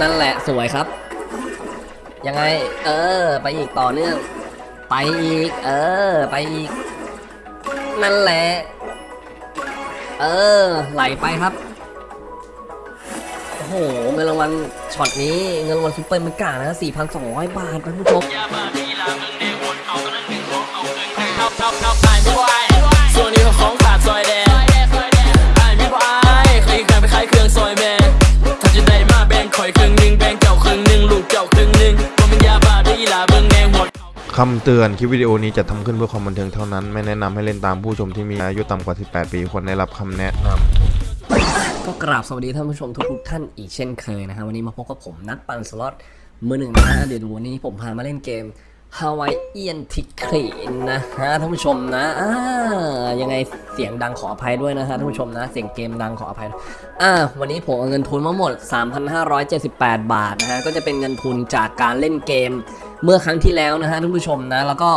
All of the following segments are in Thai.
นั่นแหละสวยครับ ยังไง เออ ไปอีกต่อเนื่อง ไปอีก เออ ไปอีก นั่นแหละ เออ ไหลไปครับ โอ้โห เงินรางวัลช็อตนี้ เงินรางวัลซุปเปอร์มิกานะ4,200 บาทท่านผู้ชม คำเตือนคลิปวิดีโอนี้จะทำขึ้นเพื่อความบันเทิงเท่านั้น ไม่แนะนำให้เล่นตามผู้ชมที่มีอายุต่ำกว่า 18 ปีควรได้รับคำแนะนำก็กราบสวัสดีท่านผู้ชมทุกท่านอีกเช่นเคยนะฮะวันนี้มาพบกับผมนักปั่นสล็อตมือหนึ่งนะฮะเดี๋ยววันนี้ผมพามาเล่นเกม Hawaiian t i c k e t นะฮะท่านผู้ชมนะอ่ายังไงเสียงดังขออภัยด้วยนะฮะท่านผู้ชมนะ เสียงเกมดังขออภัยด้วยอ่าวันนี้ผมเอาเงินทุนมาหมด 3,578 บาทนะฮะก็จะเป็นเงินทุนจากการเล่นเกม เมื่อครั้งที่แล้วนะฮะท่านผู้ชมนะ แล้วก็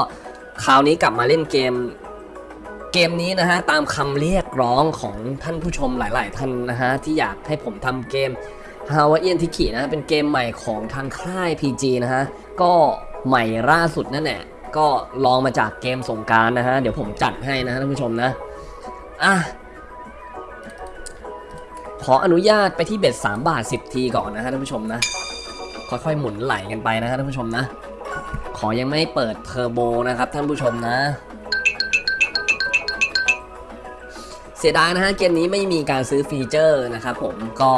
คราวนี้กลับมาเล่นเกมเกมนี้นะฮะตามคำเรียกร้องของท่านผู้ชมหลาย ๆ ท่านนะฮะที่อยากให้ผมทำเกม h a w a i i a n t i k i นะเป็นเกมใหม่ของทางค่าย PG นะฮะก็ใหม่ล่าสุดนั่นแหละก็ลองมาจากเกมสงกรารนะฮะเดี๋ยวผมจัดให้นะฮะท่านผู้ชมนะอะขออนุญาตไปที่เบ็ด3บาท 10 ทีก่อนนะฮะท่านผู้ชมนะค่อยๆหมุนไหลกันไปนะฮะท่านผู้ชมนะ อยังไม่เปิดเทอร์โบนะครับท่านผู้ชมนะ เสียดายนะฮะเกมนี้ไม่มีการซื้อฟีเจอร์นะครับผมก็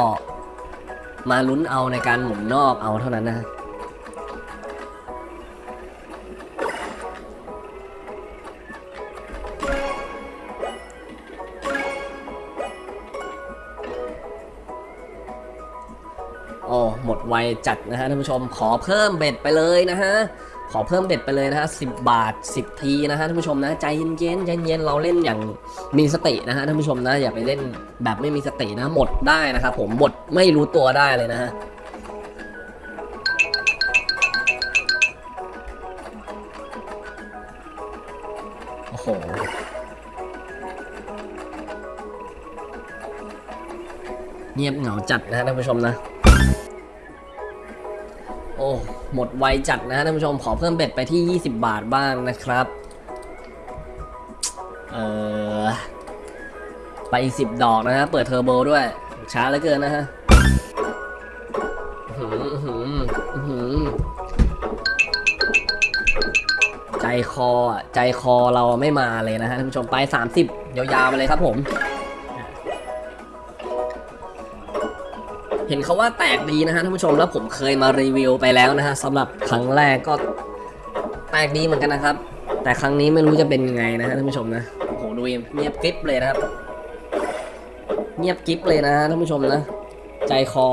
มาลุ้นเอาในการหมุนนอกเอาเท่านั้นนะฮะโอ้หมดไวจัดนะฮะท่านผู้ชมขอเพิ่มเบ็ดไปเลยนะฮะ ขอเพิ่มเบ็ดไปเลยนะฮะสิบาท 10 ทีนะฮะท่านผู้ชมนะใจเย็นๆใจเย็นเราเล่นอย่างมีสตินะฮะท่านผู้ชมนะอย่าไปเล่นแบบไม่มีสตินะหมดได้นะครับผมหมดไม่รู้ตัวได้เลยนะฮะโอ้โหเงียบเหงาจัดนะฮะท่านผู้ชมนะ หมดไวจัดนะฮะท่านผู้ชมขอเพิ่มเบ็ดไปที่ 20 บาทบ้างนะครับ เออไปอีก 10 ดอกนะฮะ เปิดเทอร์โบด้วย ช้าเหลือเกินนะฮะอื้อหืออื้อหืออื้อหือใจคอใจคอเราไม่มาเลยนะฮะท่านผู้ชมไป 30 ยาวๆไปเลยครับผม เห็นเขาว่าแตกดีนะฮะท่านผู้ชมแล้วผมเคยมารีวิวไปแล้วนะฮะสำหรับครั้งแรกก็แตกดีเหมือนกันนะครับ แต่ครั้งนี้ไม่รู้จะเป็นยังไงนะฮะท่านผู้ชมนะโอ้โหดูเงียบกริบเลยนะครับ เงียบกริบเลยนะฮะท่านผู้ชมนะ ใจคอ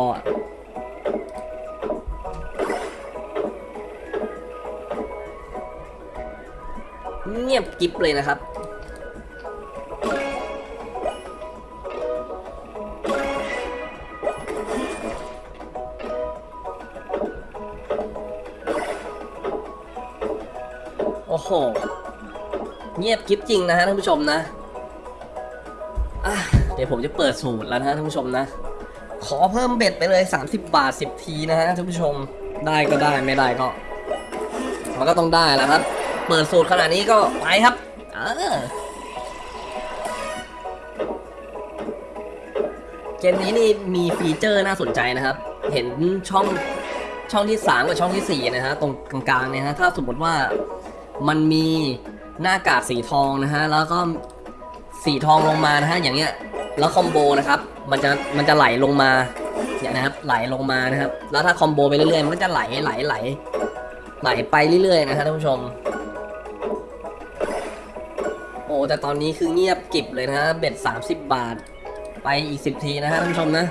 เงียบกริบเลยนะครับ โห เงียบกริบจริงนะฮะท่านผู้ชมนะเดี๋ยวผมจะเปิดสูตรแล้วนะท่านผู้ชมนะ ขอเพิ่มเบ็ดไปเลย 30 บาท 10 ทีนะฮะท่านผู้ชมได้ก็ได้ไม่ได้ก็ มันก็ต้องได้แล้วครับ เปิดสูตรขนาดนี้ก็ไปครับเออเกมนี้นี่มีฟีเจอร์น่าสนใจนะครับ เห็นช่องช่องที่ 3 กับช่องทีสี่4 นะฮะตรงกลางๆเนี่ยฮะถ้าสมมติว่า มันมีหน้ากากสีทองนะฮะ แล้วก็สีทองลงมานะฮะ อย่างเงี้ย แล้วคอมโบนะครับ มันจะ มันจะไหลลงมา เนี่ยนะครับ ไหลลงมานะครับ แล้วถ้าคอมโบไปเรื่อยๆ มันก็จะไหล ไหล ไหล ไหลไปเรื่อยๆ นะฮะท่านผู้ชม โอ้ แต่ตอนนี้คือเงียบกิบเลยนะฮะ เบ็ด 30 บาท ไปอีก 10 ทีนะฮะท่านผู้ชมนะ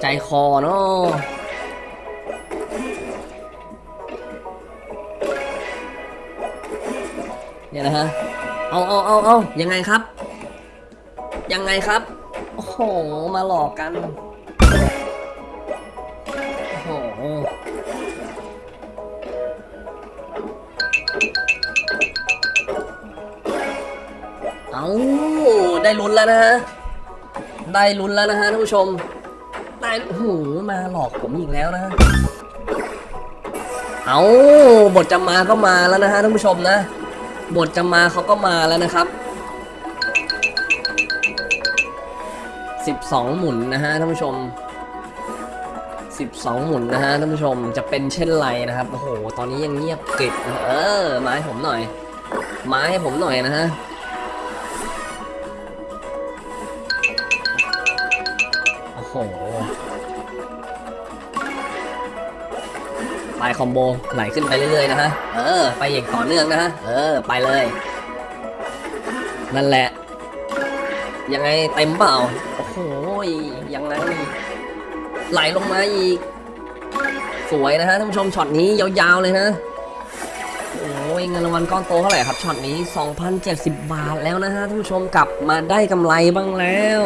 ใจคอเนาะ เนี่ยนะฮะ เอาเอาเอาเอายังไงครับ ยังไงครับ โอ้โห มาหลอกกัน โอ้โห เอาได้ลุ้นแล้วนะฮะ ได้ลุ้นแล้วนะฮะท่านผู้ชมตายโอ้โห มาหลอกผมอีกแล้วนะเอาบทจะมาก็มาแล้วนะฮะท่านผู้ชมนะ บทจะมาเขาก็มาแล้วนะครับ 12 หมุนนะฮะท่านผู้ชม 12 หมุนนะฮะท่านผู้ชมจะเป็นเช่นไรนะครับโอ้โหตอนนี้ยังเงียบกริบเออมาให้ผมหน่อย มาให้ผมหน่อยนะฮะโอ้โห ไปคอมโบไหลขึ้นไปเรื่อยๆนะฮะ เออ ไปอย่างต่อเนื่องนะฮะ เออ ไปเลย นั่นแหละ ยังไงเต็มเปล่า โอ้โห ยังไงไหลลงมาอีก สวยนะฮะท่านผู้ชมช็อตนี้ยาวๆเลยนะโอ้ยเงินรางวัลก้อนโตเท่าไหร่ครับช็อตนี้ 2,070 บาทแล้วนะฮะท่านผู้ชมกลับมาได้กำไรบ้างแล้ว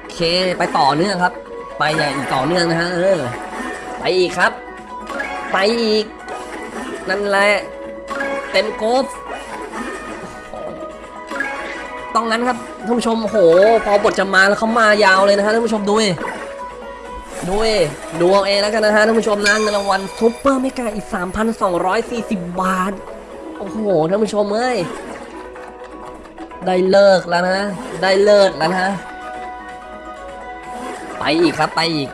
โอเคไปต่อเนื่องครับ ไปอย่างอีกต่อเนื่องนะฮะเออ อีกครับ ไปอีก นั่นแหละ เต็มโกฟต้องงั้นครับท่านผู้ชมโอ้โหพอบทจะมาแล้วเขามายาวเลยนะฮะท่านผู้ชมดูดิดูเอดูเอาเองแล้วกันนะฮะท่านผู้ชมนะเงินรางวัล Super Mega อีก 3,240 บาท โอ้โหท่านผู้ชมเอ้ยได้เลิกแล้วนะ ได้เลิกแล้วนะ ไปอีกครับไปอีก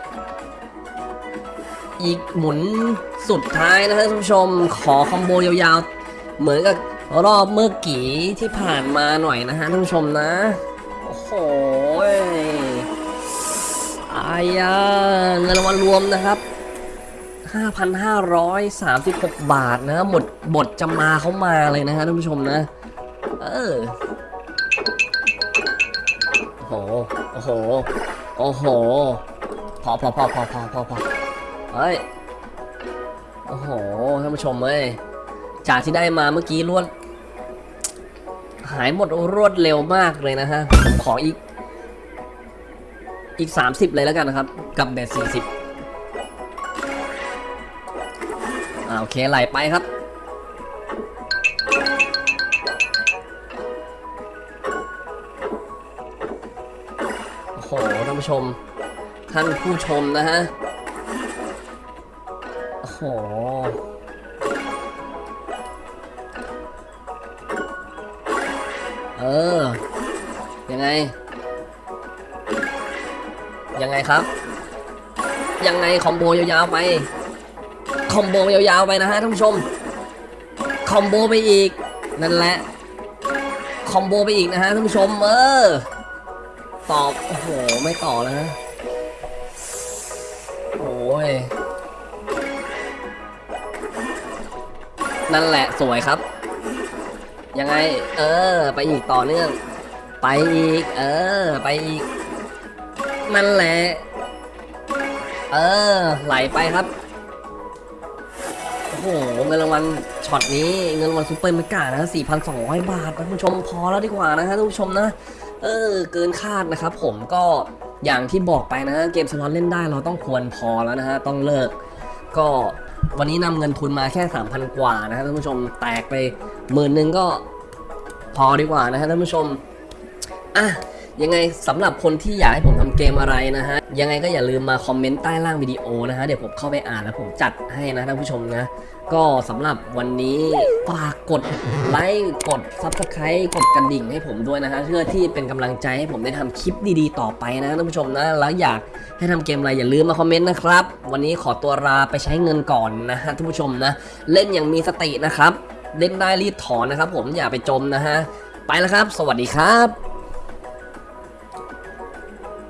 อีกหมุนสุดท้ายนะฮะท่านผู้ชม ขอคอมโบยาวๆ เหมือนกับรอบเมื่อกี้ที่ผ่านมาหน่อยนะฮะท่านผู้ชมนะ โอ้โหอายาเงินรางวัลรวมนะครับ 5,536 บาทนะหมดบทจะมาเขามาเลยนะฮะท่านผู้ชมนะ เออโอ้โห โอ้โห โอ้โห พอพอพอพอพอพอพอ เฮ้ย โอ้โห ท่านผู้ชมเอ้ย จากที่ได้มาเมื่อกี้รวด หายหมดรวดเร็วมากเลยนะฮะ ผมขออีก อีก 30 เลยแล้วกันนะครับ กับเบส40อ่าโอเค ไหลไปครับโอ้โหท่านผู้ชม ท่านผู้ชมนะฮะ เออ ยังไง ยังไงครับ ยังไงคอมโบยาวๆไป คอมโบยาวๆไปนะฮะท่านผู้ชม คอมโบไปอีก นั่นแหละ คอมโบไปอีกนะฮะท่านผู้ชม เออ ตอบ โอ้โห ไม่ต่อแล้วนะโอ้ย นั่นแหละสวยครับ ยังไง เออ ไปอีกต่อเนื่อง ไปอีก เออ ไปอีก นั่นแหละ เออ ไหลไปครับ โอ้โห เงินรางวัลช็อตนี้ เงินรางวัล Super Mega นะ4,200 บาทนะคุณผู้ชมพอแล้วดีกว่านะฮะท่านผู้ชมนะ เออ เกินคาดนะครับผมก็อย่างที่บอกไปนะเกมสล็อตเล่นได้เราต้องควรพอแล้วนะฮะ ต้องเลิก ก็ วันนี้นำเงินทุนมาแค่ 3,000 กว่านะครับท่านผู้ชมแตกไปหมื่นหนึ่งก็พอดีกว่านะฮะท่านผู้ชมอะยังไงสำหรับคนที่อยากให้ผมทำเกมอะไรนะฮะ ยังไงก็อย่าลืมมาคอมเมนต์ใต้ล่างวิดีโอนะฮะเดี๋ยวผมเข้าไปอ่านแล้วผมจัดให้นะท่านผู้ชมนะ ก็สำหรับวันนี้ฝากกดไลค์กด Subscribe กดกระดิ่งให้ผมด้วยนะฮะเพื่อที่เป็นกำลังใจให้ผมได้ทำคลิปดีๆ ต่อไปนะท่านผู้ชมนะ แล้วอยากให้ทำเกมอะไรอย่าลืมมาคอมเมนต์นะครับ วันนี้ขอตัวลาไปใช้เงินก่อนนะฮะท่านผู้ชมนะ เล่นอย่างมีสตินะครับ เล่นได้รีบถอนนะครับ ผมอย่าไปจมนะฮะไปแล้วครับ สวัสดีครับ